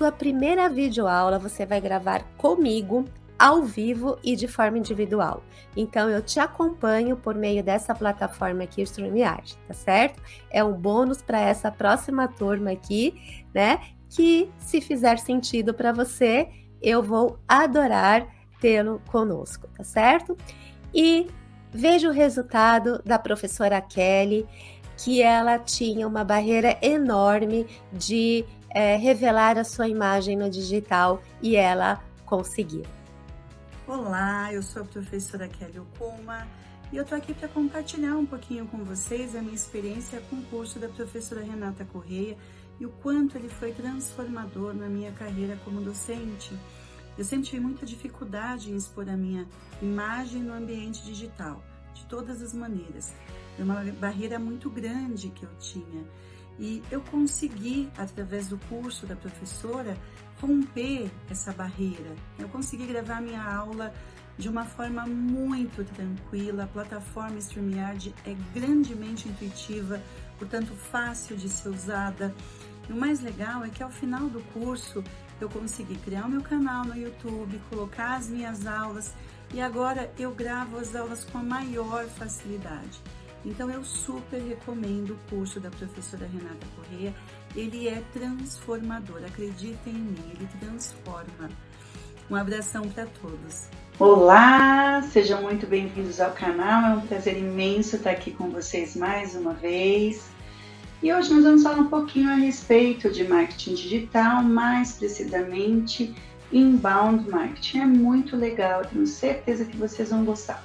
sua primeira videoaula você vai gravar comigo ao vivo e de forma individual. Então eu te acompanho por meio dessa plataforma aqui, StreamYard, tá certo? É um bônus para essa próxima turma aqui, né? Que se fizer sentido para você, eu vou adorar tê-lo conosco, tá certo? E veja o resultado da professora Kelly, que ela tinha uma barreira enorme de é, revelar a sua imagem no digital e ela conseguiu. Olá, eu sou a professora Kelly Okuma e eu tô aqui para compartilhar um pouquinho com vocês a minha experiência com o curso da professora Renata Correia e o quanto ele foi transformador na minha carreira como docente. Eu sempre tive muita dificuldade em expor a minha imagem no ambiente digital, de todas as maneiras. É uma barreira muito grande que eu tinha. E eu consegui, através do curso da professora, romper essa barreira. Eu consegui gravar minha aula de uma forma muito tranquila. A plataforma StreamYard é grandemente intuitiva, portanto fácil de ser usada. E o mais legal é que ao final do curso eu consegui criar o meu canal no YouTube, colocar as minhas aulas e agora eu gravo as aulas com a maior facilidade. Então eu super recomendo o curso da professora Renata Corrêa. Ele é transformador, acreditem em mim, ele transforma. Um abração para todos. Olá, sejam muito bem-vindos ao canal. É um prazer imenso estar aqui com vocês mais uma vez. E hoje nós vamos falar um pouquinho a respeito de marketing digital, mais precisamente inbound marketing. É muito legal, tenho certeza que vocês vão gostar.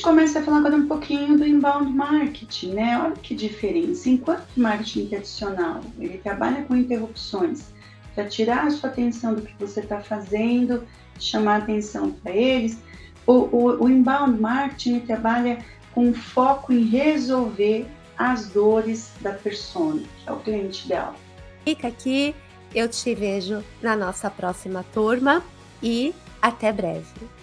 Começa a falar agora um pouquinho do inbound marketing, né? Olha que diferença. Enquanto o marketing tradicional, ele trabalha com interrupções para tirar a sua atenção do que você está fazendo, chamar atenção para eles, o, o, o inbound marketing trabalha com foco em resolver as dores da persona, que é o cliente dela. Fica aqui, eu te vejo na nossa próxima turma e até breve.